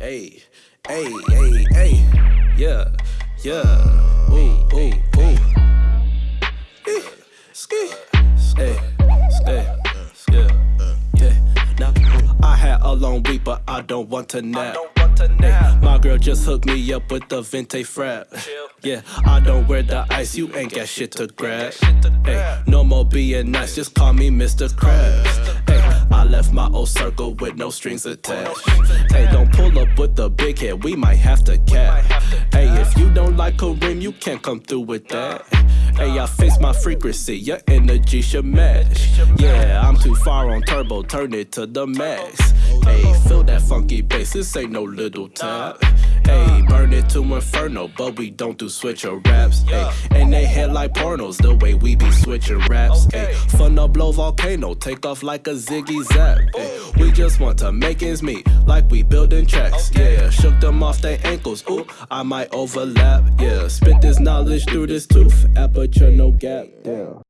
Hey, hey, hey, hey. Yeah, yeah. Ooh, ooh, ooh. Eh, Ski. Hey, hey, yeah, yeah. Now, I had a long week, but I don't want to nap. Hey, my girl just hooked me up with the Venti frap. Yeah, I don't wear the ice, you ain't got shit to grab. Hey, no more being nice, just call me Mr. Krabs. Left my old circle with no strings attached. Hey, don't pull up with the big head, we might have to cap. Hey, if you don't like Kareem, you can't come through with that. Hey, I fix my frequency, your energy should match. Yeah, I'm too far on turbo, turn it to the max. Hey, feel that funky bass, this ain't no little tap. Hey, burn it to inferno, but we don't do switcher raps. Hey, head like pornos, the way we be switching raps. Hey, fun to blow volcano, take off like a ziggy zap. We just want to make ends meet, like we building tracks. Yeah, shook them off their ankles. Ooh, I might overlap. Yeah, spit this knowledge through this tooth, aperture no gap. Damn.